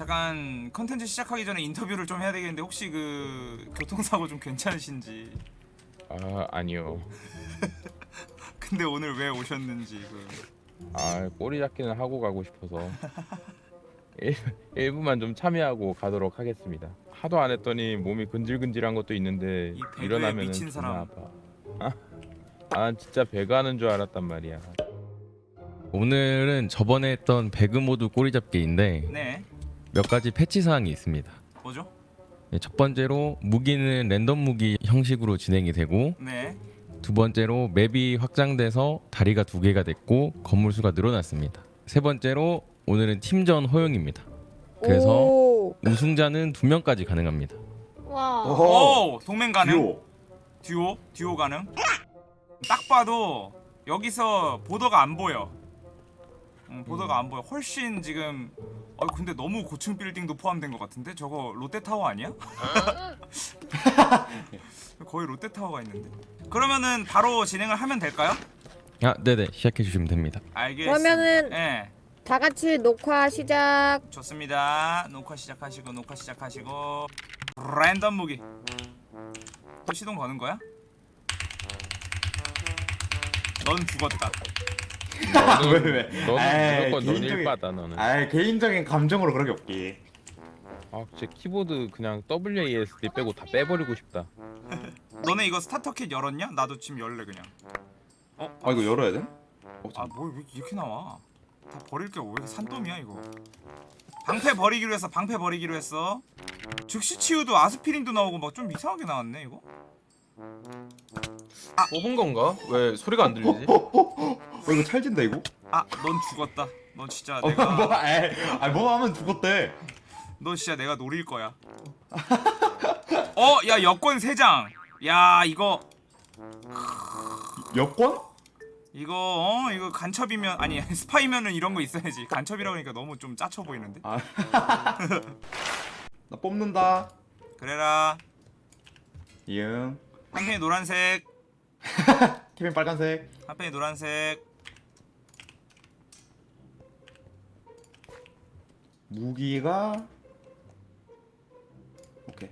잠깐 컨텐츠 시작하기 전에 인터뷰를 좀 해야 되겠는데 혹시 그 교통사고 좀 괜찮으신지 아 아니요. 근데 오늘 왜 오셨는지 그 아 꼬리 잡기는 하고 가고 싶어서 일, 일부만 좀 참여하고 가도록 하겠습니다. 하도 안 했더니 몸이 근질근질한 것도 있는데 이 일어나면은 미친 사람. 아파. 아, 아 진짜 배가 하는 줄 알았단 말이야. 오늘은 저번에 했던 배그 모드 꼬리 잡기인데 네 몇 가지 패치 사항이 있습니다. 뭐죠? 네, 첫 번째로 무기는 랜덤 무기 형식으로 진행이 되고 네 두 번째로 맵이 확장돼서 다리가 두 개가 됐고 건물 수가 늘어났습니다. 세 번째로 오늘은 팀전 허용입니다. 그래서 오. 우승자는 두 명까지 가능합니다. 와. 오 동맹 가능 듀오. 듀오 듀오 가능 딱 봐도 여기서 보더가 안 보여 응, 보더가 안 보여. 훨씬 지금 아 근데 너무 고층 빌딩도 포함된 것 같은데? 저거 롯데타워 아니야? 거의 롯데타워가 있는데. 그러면은 바로 진행을 하면 될까요? 아, 네네. 시작해 주시면 됩니다. 알겠습니다. 그러면은 네 다 같이 녹화 시작. 좋습니다. 녹화 시작하시고 녹화 시작하시고. 랜덤 무기. 또 시동 거는 거야? 넌 죽었다 너는 왜, 왜? 너는 에이, 무조건 넌 개인적인- 일바다 너는. 아 개인적인 감정으로 그런 게 없기. 아 진짜 키보드 그냥 WASD 빼고 다 빼버리고 싶다. 너네 이거 스타터킷 열었냐? 나도 지금 열래 그냥 어? 아 이거 열어야 돼? 어, 아뭐왜 이렇게 나와 다 버릴 게 왜 산더미야 이거 방패 버리기로 했어 방패 버리기로 했어 즉시 치유도 아스피린도 나오고 막 좀 이상하게 나왔네 이거 뽑은 건가? 왜 소리가 안 들리지? 어, 어, 이거 찰진다 이거? 아 넌 죽었다 너 진짜 어, 내가 뭐, 에이, 아, 뭐 하면 죽었대. 너 진짜 내가 노릴 거야 어 야 여권 3장 야 이거 여권? 이거 어 이거 간첩이면 아니 스파이면은 이런 거 있어야지 간첩이라고 하니까 너무 좀 짜쳐 보이는데 아, 나 뽑는다. 그래라 이응. 한 펜이 노란색 키맨 빨간색. 한 펜이 노란색 무기가 오케이.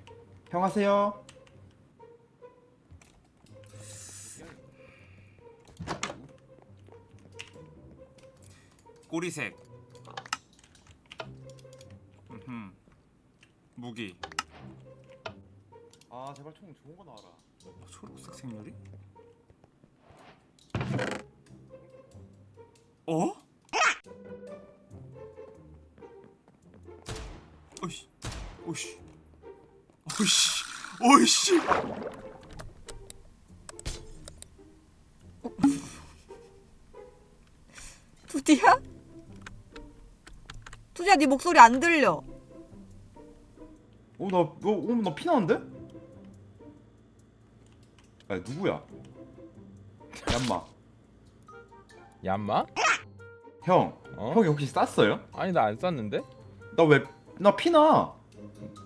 형 하세요. 꼬리색. 무기 아 제발 총 좋은 거 나와라. 어, 초록색 생렬이? 어? 오이씨 오이씨 오이씨 오이씨 투디야? 투디야 네 목소리 안 들려. 어, 나, 어, 어, 나 피나는데? 아, 누구야? 얌마. 얌마? 형, 어? 형이 혹시 쌌어요? 아니 나 안 쌌는데? 나 왜, 나 피나.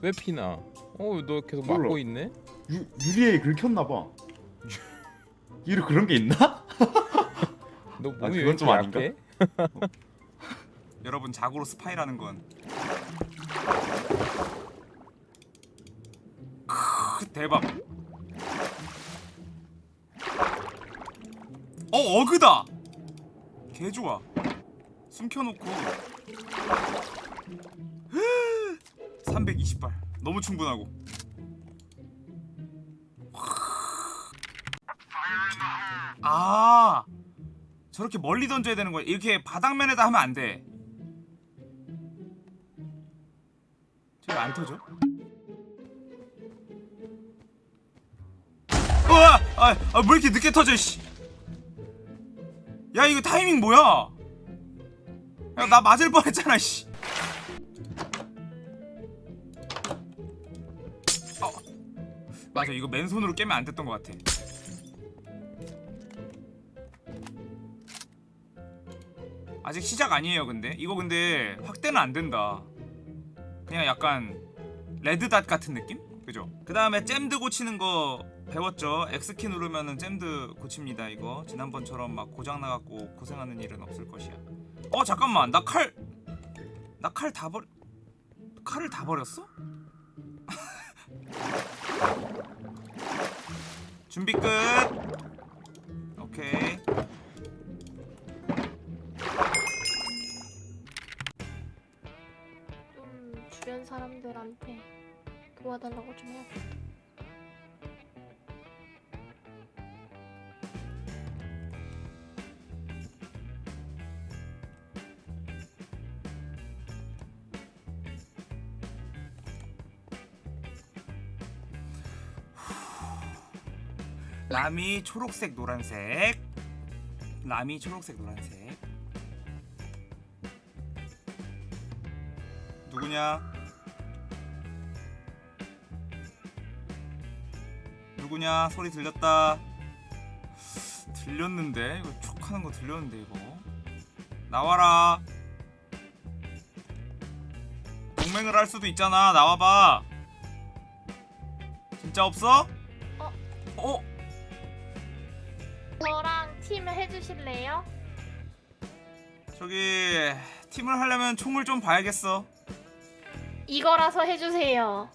왜 피나? 어너 계속 몰라. 막고 있네? 유, 유리에 긁혔나봐. 이로 그런 게 있나? 너 아, 몸이 왜 그건 좀 아닌가? 여러분 자고로 스파이라는 건 크, 대박 어 어그다! 개 좋아. 숨겨놓고. 320발. 너무 충분하고. 아 저렇게 멀리 던져야 되는 거야. 이렇게 바닥면에다 하면 안돼. 저왜안 터져? 우와! 아, 아, 왜 이렇게 늦게 터져, 씨. 야, 이거 타이밍 뭐야? 야, 나 맞을 뻔했잖아, 씨. 어. 맞아, 이거 맨손으로 깨면 안 됐던 것 같아. 아직 시작 아니에요, 근데. 이거 근데 확대는 안 된다. 그냥 약간 레드닷 같은 느낌? 그죠? 그 다음에 잼드 고치는 거 배웠죠? X키 누르면은 잼드 고칩니다 이거 지난번처럼 막 고장 나갖고 고생하는 일은 없을 것이야 어 잠깐만 나 칼 나 칼 다 버려 칼을 다 버렸어? 준비 끝. 오케이. 좀 주변 사람들한테 도와달라고 좀 해야겠다. 라미 초록색 노란색. 라미 초록색 노란색. 누구냐? 누구냐? 소리 들렸다. 들렸는데 이거 촉 하는 거 들렸는데 이거. 나와라. 동맹을 할 수도 있잖아. 나와봐. 진짜 없어? 어? 저랑 팀 해주실래요? 저기 팀을 하려면 총을 좀 봐야겠어. 이거라서 해주세요.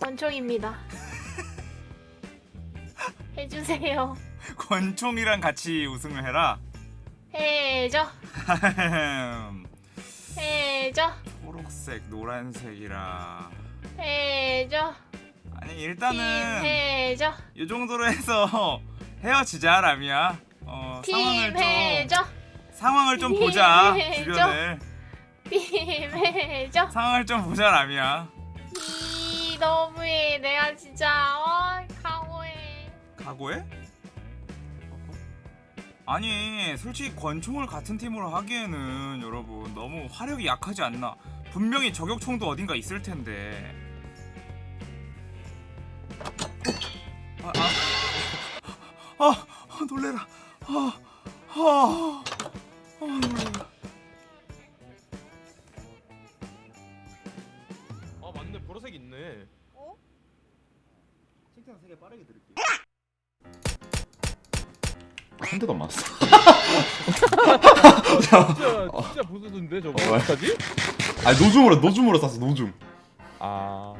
권총입니다. 해주세요. 권총이랑 같이 우승을 해라. 해줘. 해줘. 초록색, 노란색이라. 해줘. 아니 팀 일단은 해줘. 이 정도로 해서 헤어지자 라미야. 어팀 상황을 해줘. 상황을 좀 보자 해줘. 주변을 팀 해줘. 상황을 좀 보자 라미야. 이 너무해. 내가 진짜 어 강호해. 각오해? 아니 솔직히 권총을 같은 팀으로 하기에는 여러분 너무 화력이 약하지 않나 분명히 저격총도 어딘가 있을 텐데 아, 아, 아 놀래라 아, 아, 아 놀래라 아 맞네 보라색 있네. 한 대도 안 맞았어. 진짜 진짜 부수던데 저거 어, 어떡하지? 아 노줌으로 노줌으로 쐈어 노줌. 아,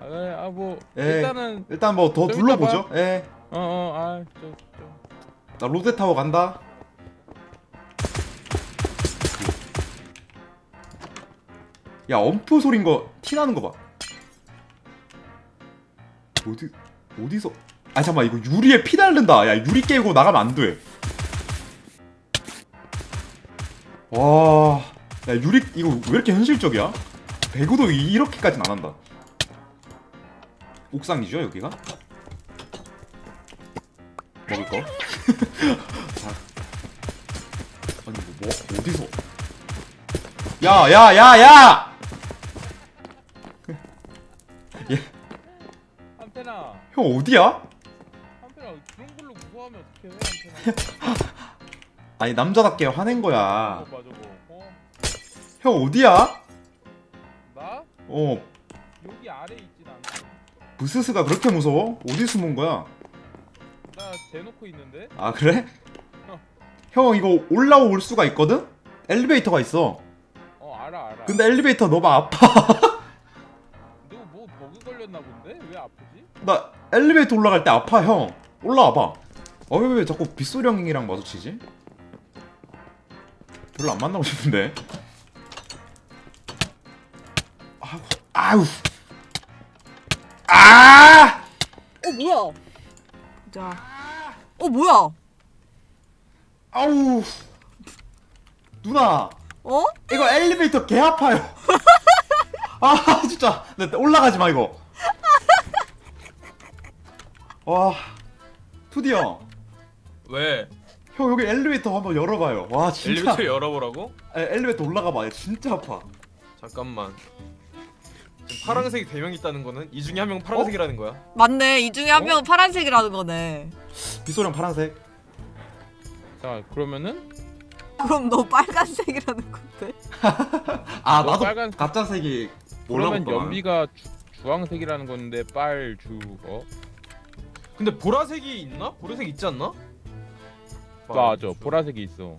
아뭐 에. 일단은 일단 뭐더좀 둘러보죠. 예. 어어 아저저 나 롯데 타워 간다. 야 UMP 소린 거 티 나는 거 봐. 어디 어디서? 아 잠깐 이거 유리에 피 날른다. 야 유리 깨고 나가면 안 돼. 와, 야 유리 이거 왜 이렇게 현실적이야? 배구도 이- 이렇게까지는 안 한다. 옥상이죠 여기가? 먹을 거? 자. 아니 뭐, 뭐 어디서? 야, 야, 야, 야! 한테나 형 어디야? 한테나 그런 걸로 무서워하면 어떡해 아니 남자답게 화낸 거야. 어 맞아 뭐 어? 형 어디야? 나 어, 여기 아래 있진 않아 부스스가 그렇게 무서워? 어디 숨은 거야? 나 대놓고 있는데 아 그래? 형 이거 올라올 수가 있거든? 엘리베이터가 있어. 어 알아 알아 근데 엘리베이터 너무 아파. 너 뭐 버그 걸렸나 본데 왜 아프지? 나 엘리베이터 올라갈 때 아파 형. 올라와봐. 어왜왜 자꾸 빗소리 형이랑 마주치지? 별로 안 만나고 싶은데. 아우 아우. 아! 어 뭐야? 자. 어 뭐야? 아우. 누나. 어? 이거 엘리베이터 개 아파요. 아 진짜 나 올라가지 마 이거. 와 투디 형, 왜? 형 여기 엘리베이터 한번 열어봐요. 와 진짜 엘리베이터 열어보라고? 에, 엘리베이터 올라가봐. 진짜 아파. 잠깐만. 지금 파란색이 대명 있다는 거는 이 중에 한명 파란색이라는 거야. 맞네. 이 중에 한 명은 파란색이라는 거네. 빗소리 형 파란색. 자 그러면은 그럼 너 빨간색이라는 건데? 아 너 나도 빨간- 가짜색이 그러면. 연비가 주, 주황색이라는 건데 빨 주 어? 근데 보라색이 있나? 보라색 있지 않나? 맞아 보라색이 있어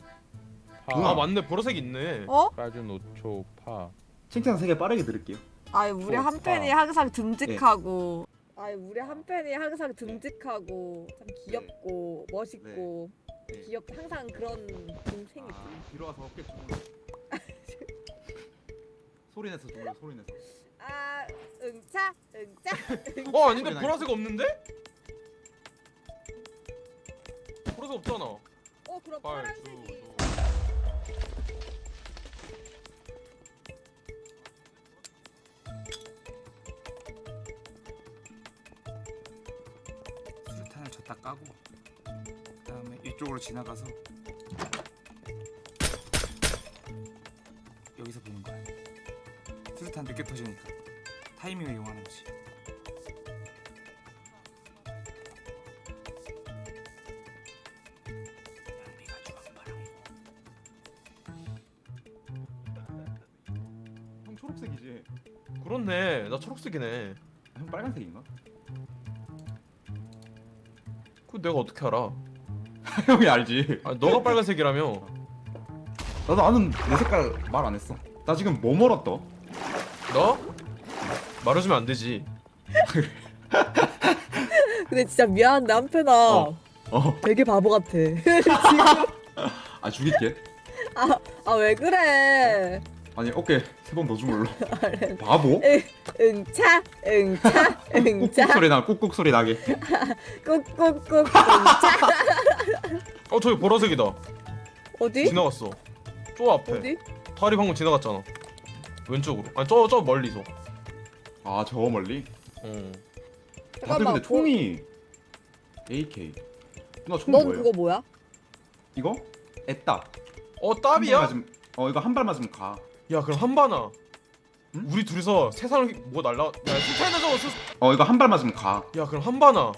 파. 아 맞네 보라색 있네. 어? 빨주 노초 파 칭찬 세개 빠르게 들을게요. 아이 우리 어, 한 팬이 아. 항상 듬직하고 아이 우리 한 팬이 항상 듬직하고 참 귀엽고 멋있고 네. 귀엽 항상 그런 동생이지 뒤로 와서 어깨 주고. 소리 내서 주물 소리 내서. 아 응차 응차 어 아닌데 보라색 없는데? 보라색 없잖아. 어 그럼 빨, 파란색이 까고 그다음에 이쪽으로 지나가서 여기서 보는 거야. 수류탄 늦게 터지니까 타이밍을 이용하는 거지. 형 초록색이지. 그렇네. 나 초록색이네. 형 빨간색인가? 내가 어떻게 알아? 형이 알지. 아 너가 빨간색이라며. 나도 아는 내 색깔 말 안 했어. 나 지금 뭐 멀었다? 너? 말해주면 안 되지. 근데 진짜 미안한데 한 팬아 어. 어. 되게 바보 같아 아 죽일게. 아왜 그래 아니 어깨 세 번 더 주물러. 바보? 응차 응차 꾹꾹 응차 소리 나. 꾹꾹 소리 나게. 꾹꾹꾹 응차 어 저기 보라색이다. 어디? 지나갔어. 저 앞에. 어디? 다리 방금 지나갔잖아. 왼쪽으로. 아니 저저 멀리서. 아 저 멀리. 어. 다들 잠깐만, 근데 총이 AK. 누나 총 넌 뭐예요? 그거 뭐야? 이거? 애따. 어 한? 맞으면 어 이거 한 발 맞으면 가. 야 그럼 한바나. 응? 우리 둘이서 세상을 뭐 날라. 야 술탄이나 저거 술. 어 이거 한 발 맞으면 가. 야 그럼 한바나.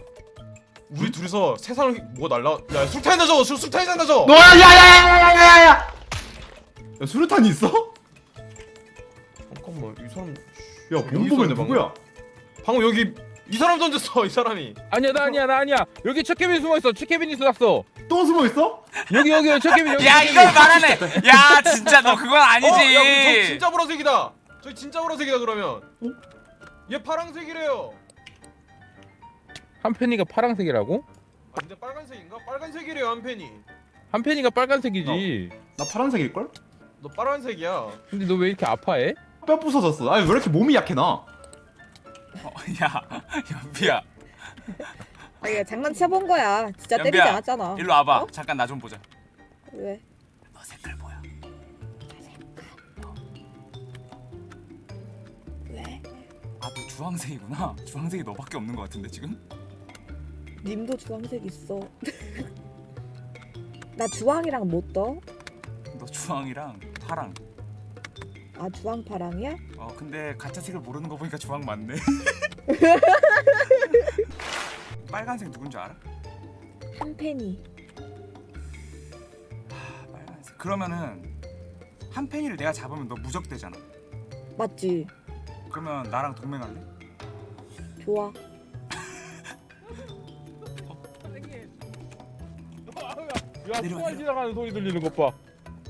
우리 둘이서 세상을 뭐 날라. 야 술탄이나 저거 술 술탄이나 저거. 너야 야야야야야야야. 야 수류탄이 있어? 잠깐만 이 사람. 야 본보면 누구야? 방금 여기 이 사람 던졌어 이 사람이. 아니야 나 아니야 나 아니야 여기 첫 케빈 숨어 있어 첫 케빈이 쏟았어 또 숨어 있어? 여기 여기 첫 케빈 여기 야첫 이걸. 말하네. 야 진짜 너 그건 아니지. 어, 야, 저 진짜 보라색이다. 저 진짜 보라색이다 그러면. 얘 파랑색이래요. 한 팬이가 파란색이라고? 아 근데 빨간색인가? 빨간색이래요 한 팬이. 한 팬이가 빨간색이지 나 파란색일 걸? 너 빨간색이야. 근데 너 왜 이렇게 아파해? 뼈 부서졌어. 아니 왜 이렇게 몸이 약해 나? 어, 야 연비야 아 이게 장난쳐본 거야 진짜 때리지 연비야, 않았잖아 일로 와봐. 어? 잠깐 나 좀 보자. 왜? 너 색깔 뭐야? 왜? 아 너 주황색이구나. 주황색이 너밖에 없는 것 같은데 지금? 님도 주황색 있어 나 주황이랑 못 떠? 너 주황이랑 파랑. 아 주황 파랑이야? 어 근데 가짜 색을 모르는 거 보니까 주황 맞네. 빨간색 누군지 알아? 한 팬이 아, 빨간색. 그러면은 한 팬이를 내가 잡으면 너 무적되잖아. 맞지? 그러면 나랑 동맹할래? 좋아 야 내려, 총알 내려. 지나가는 소리 들리는 것 봐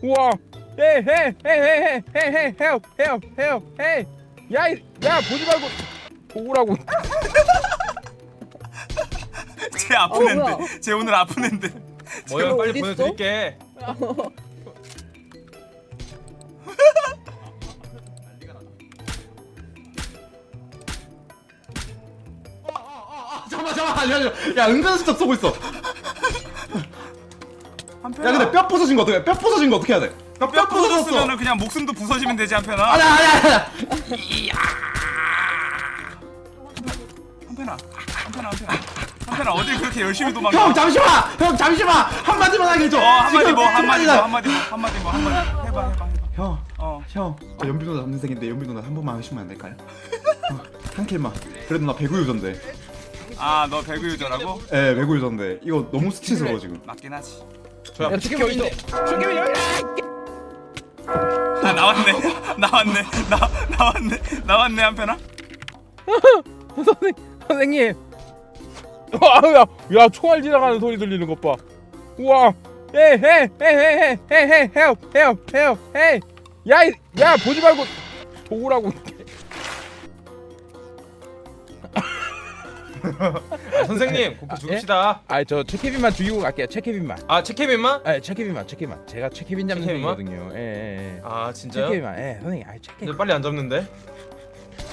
우와 hey hey hey hey hey hey hey hey hey hey 야 야 보지 말고 보라고 쟤 아픈 어, 앤데. 쟤 오늘 아픈 앤데. 뭐야 빨리 어딨어? 보내드릴게. 잠깐만 잠깐만 야, 야, 야 은근슬쩍 쏘고 있어. 한야 근데 뼈 부서진 거 어떻게? 해? 뼈 부서진 거 어떻게 해야 돼? 나뼈 부서졌으면 그냥 목숨도 부서지면 되지 한편아. 아니 아니 아니. 한편아. 한편아 한편아. 한편아 어딜 그렇게 열심히 도망가? 형 잠시만. 형 잠시만. 한 마디만 하게 해줘. 어 한마디 지금 뭐 한마디 뭐 나- 한마디 뭐 한마디 뭐 한마디 해봐 해봐 해봐. 형. 어. 형, 저 연비 누나 남동생인데 연비 누나 한 번만 하시면 안 될까요? 어, 한 킬만. 그래도 나 배구 유전데. 아 너 배구 유저라고? 예, 배구 유전데. 이거 너무 수치스러워 지금. 맞긴 하지. 저야 야 치킨 어디 있어 치킨 여기 아 나왔네 나왔네 나 나왔네 나왔네 한편아. 선생 선생님 아 아, 야, 야 총알 지나가는 소리 들리는 것 봐. 우와. 헤헤헤헤헤헤헤헤헤헤야야 보지 말고 도우라고. 아, 선생님 아, 곱게 죽읍시다. 예? 아, 저 체케빈만 죽이고 갈게요. 체케빈만. 아, 체케빈만? 아, 체케빈만, 체케빈만. 제가 체케빈 잡는 중이거든요. 예, 예, 예. 아, 진짜요? 체케빈만. 예, 선생님. 아, 체케빈. 빨리 안 잡는데?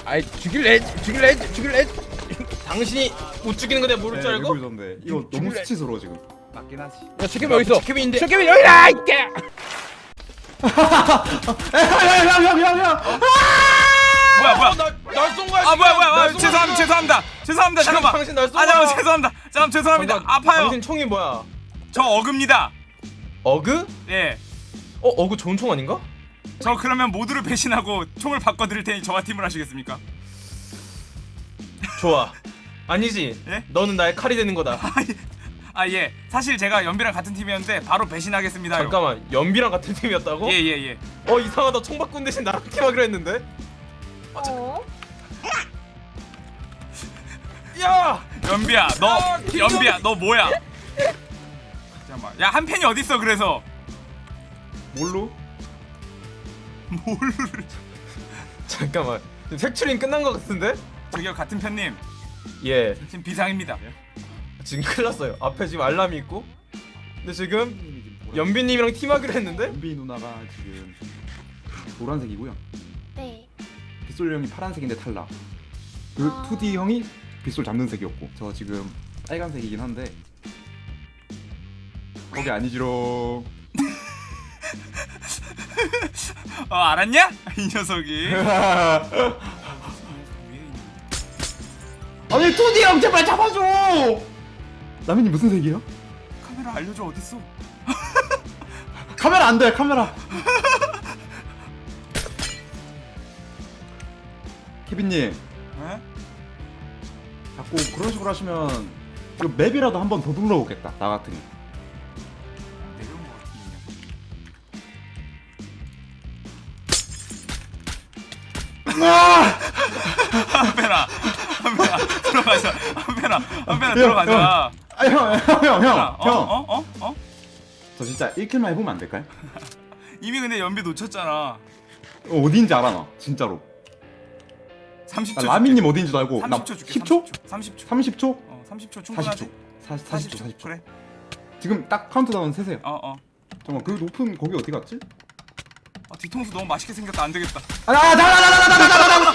아, 죽일래, 죽일래, 죽일래. 당신이 못 죽이는 거 내가 모를 줄 알고? 데 이거 죽- 너무. 수치스러워 지금. 맞긴 하지 야 체케빈 어디 있어 체케빈인데. 체케빈 여기다 이게 야야야야야! 뭐야 뭐야 날쏜 거야. 아 뭐야 뭐야 아, 죄송합니다. 죄송합니다 죄송합니다 지금 잠깐만 당신 날쏜 아 거야. 잠깐만 죄송합니다 잠깐 죄송합니다 잠깐, 아파요 당신 총이 뭐야? 저 어급니다 어그? 예 어 어그 좋은 총 아닌가? 저 그러면 모두를 배신하고 총을 바꿔드릴 테니 저와 팀을 하시겠습니까? 좋아. 아니지. 예? 너는 나의 칼이 되는 거다. 아 예 사실 제가 연비랑 같은 팀이었는데 바로 배신하겠습니다 잠깐만 연비랑 같은 팀이었다고? 예 예 예 어 이상하다 총 바꾼 대신 나랑 팀하기로 했는데. 어? 야! 연비야 너 아, 김정은! 연비야 너 뭐야 잠깐만 야 한 팬이 어딨어 그래서 뭘로? 뭘 잠깐만. 색출인 끝난 것 같은데? 저기요 같은 편님 예. 지금 비상입니다 지금 큰일 났어요. 앞에 지금 알람이 있고. 근데 지금 연비님이랑 팀하기로 했는데? 연비 누나가 지금 노란색이고요. 네. 빗솔 형이 파란색인데 탈락. 그 아. 2D 형이 빗솔 잡는 색이었고 저 지금 빨간색이긴 한데 거기 아니지롱. 어 알았냐? 이 녀석이 아니 2D 형 제발 잡아줘. 라면이 무슨 색이에요? 카메라 알려줘 어딨어 카메라 안 돼. 카메라. 케빈님 에? 자꾸 그런 식으로 하시면 이거 맵이라도 한 번더 둘러보겠다. 나 같으니. 들어가자 한편아 한편아 들어가자 아형형형 형. 어? 형. 어? 어? 어? 저 진짜 1 kill만 해보면 안 될까요? 이미 근데 연비 놓쳤잖아 어, 어디인지 알아 나 진짜로 30초 나 라미님 어디인지도 알고 나 30초 줄게 10초? 30초 30초? 어 30초 충분하지 40초 40, 40 초 40초 그래 지금 딱 카운트다운 세세요 어어 잠깐만 그 높은 거기 어디 갔지? 아, 뒤통수 너무 맛있게 생겼다 안 되겠다 아나나나나나나나나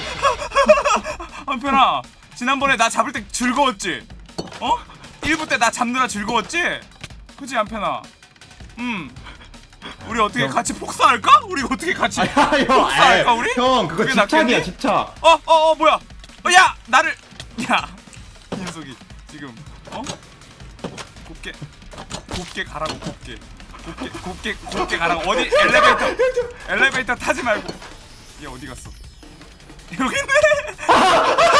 한편아 지난번에 나 잡을 때 즐거웠지? 어? 1부 때 나 잡느라 즐거웠지? 그지 한편아 음 우리 어떻게 형. 같이 복사할까? 우리 어떻게 같이 형 복사할까 우리? 형 그거 집착이야? 집착 어? 어? 어 뭐야? 어, 야! 나를 야! 이 녀석이 지금 어? 곱게 곱게 가라고 곱게 곱게 곱게 곱게 가라고 어디 엘리베이터 엘리베이터 타지 말고 얘 어디 갔어? 여기 있네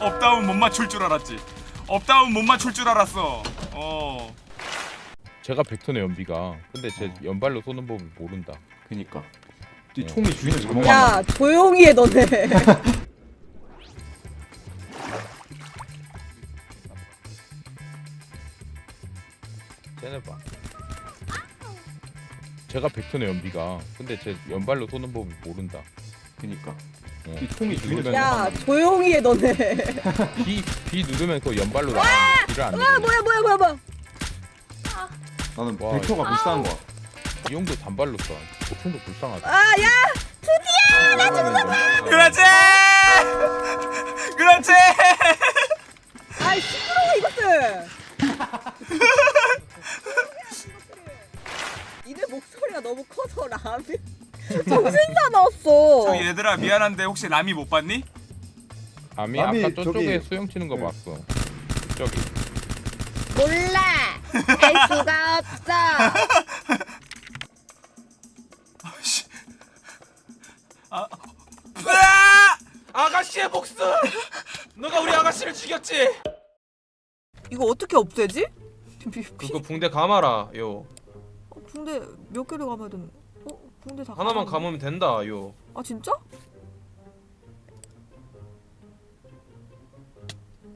up down 못 맞출 줄 알았지. up down 못 맞출 줄 알았어. 어. 제가 벡터네 연비가. 근데 제 연발로 쏘는 법을 모른다. 그니까. 이 네. 총이 주인을 잘못 만나 야? 조용히 해 너네. 쟤네 봐. 제가 벡터네 연비가. 근데 제 연발로 쏘는 법을 모른다. 그니까. 어. 이 총이 주인을 누르면 야 조용히 해 너네. B, B 누르면 그 연발로 나가 B를 안아 누르면. 뭐야 뭐야 뭐야 뭐야. 나는 와, 벡터가 불쌍한 거야. 이 형도 단발로 쏴 보통도 불쌍하다. 아야 그렇지! 그렇지! 아이 시끄러워 이것들. 이들 목소리가 너무 커서 라면 정신 사나웠어. 저기 얘들아 미안한데 혹시 라미 못 봤니? 아미 남이 아까 저쪽에 저기- 수영 치는 거 네. 봤어 저기 몰라. 알 수가 없어. 아씨 아 으아! 아가씨의 복수! 너가 우리 아가씨를 죽였지? 이거 어떻게 없애지? 그거 붕대 감아라 요 어, 붕대 몇 개를 감아야 되는? 어, 붕대 다 하나만 감았네. 감으면 된다 요 아 진짜?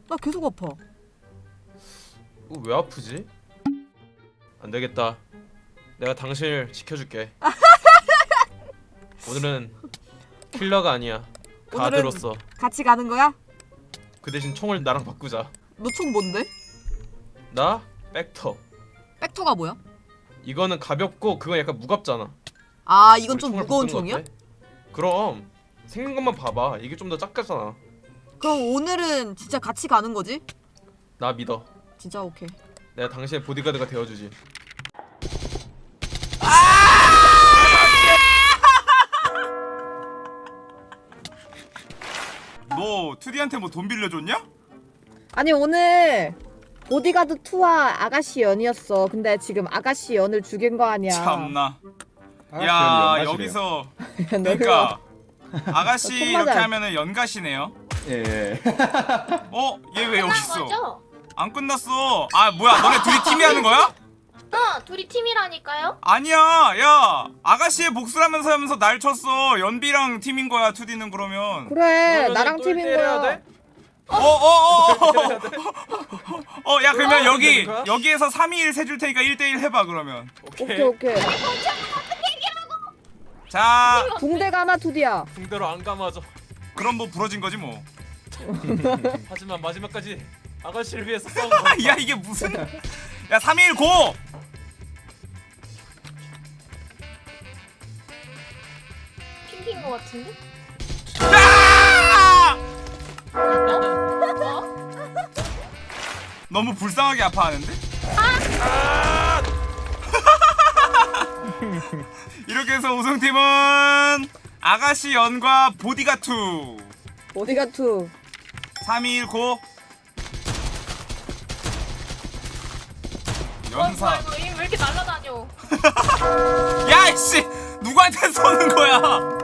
나 계속 아파. 이거 왜 아프지? 안 되겠다. 내가 당신을 지켜줄게. 오늘은 킬러가 아니야. 가드로서 같이 가는 거야? 그 대신 총을 나랑 바꾸자. 너 총 뭔데? 나 백터. 백터가 뭐야? 이거는 가볍고 그건 약간 무겁잖아. 아 이건 좀 무거운? 어때? 그럼 생긴 것만 봐봐. 이게 좀 더 작잖아. 그럼 오늘은 진짜 같이 가는 거지? 나 믿어. 진짜 오케이. 내가 당신의 보디가드가 되어주지. 너 투디한테 뭐 돈 빌려줬냐? 아니 오늘 보디가드 2와 아가씨 연이었어. 근데 지금 아가씨 연을 죽인 거 아니야. 참나. 아, 야. 여기서 너 그러니까 아가씨 총 이렇게. 하면은 연가시네요. 예, 예. 어? 얘 왜 여기 있어? 거죠? 안 끝났어. 아 뭐야 너네 둘이 팀이 하는 거야? 어, 둘이 팀이라니까요. 아니야 야 아가씨의 복수를 하면서 하면서 날 쳤어 연비랑 팀인 거야 투디는 그러면 그래 나랑 똘 팀인 거야. 돼? 어어어어야 그러면 여기 되는 거야? 여기에서 3일 세줄 테니까 1대1 해봐 그러면 오케이 오케이. 자 붕대가 하나 투디야. 붕대로 안 감아줘. 그럼 뭐 부러진 거지 뭐 하지만 마지막까지 아가씨를 위해서 싸운 거야. 야 이게 무슨 야 3일 고! 핑크인 거 같은데? 아! 어? 너무 불쌍하게 아파하는데? 이렇게 해서 우승팀은 아가씨 연과 보디가2 보디가 2. 3일 고 어, 연사 이거 왜 이렇게 날라다녀? 야이씨 누구한테 쏘는 거야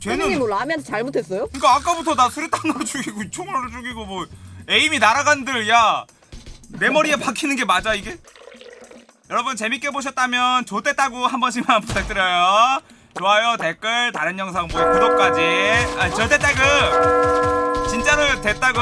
쟤는 뭐 라면 잘못했어요? 그니까 아까부터 나 수류탄으로 죽이고 총으로 죽이고 뭐 에임이 날아간들 야 내 머리에 박히는 게 맞아 이게? 여러분 재밌게 보셨다면 좋댔다고 한 번씩만 부탁드려요. 좋아요 댓글 다른 영상 보기 구독까지. 아 좋댔다구! 진짜로 됐다구